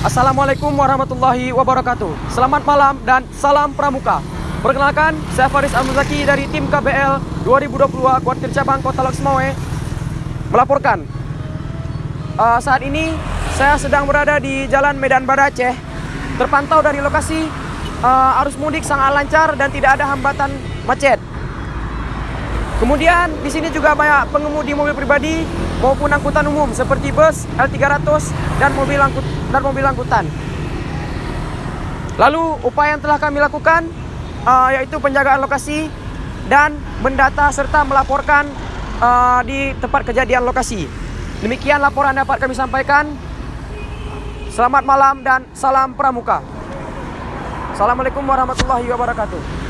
Assalamualaikum warahmatullahi wabarakatuh. Selamat malam dan salam pramuka. Perkenalkan, saya Faris Amuzaki dari tim KBL 2022 Kuartir Cabang Kota Loksmawe Melaporkan. Uh, Saat ini saya sedang berada di Jalan Medan Badaceh Terpantau dari lokasi uh, arus mudik sangat lancar dan tidak ada hambatan macet Kemudian di sini juga banyak pengemudi mobil pribadi maupun angkutan umum seperti bus, L300 dan mobil angkut dan mobil angkutan. Lalu upaya yang telah kami lakukan uh, yaitu penjagaan lokasi dan mendata serta melaporkan uh, di tempat kejadian lokasi. Demikian laporan dapat kami sampaikan. Selamat malam dan salam pramuka. Assalamualaikum warahmatullahi wabarakatuh.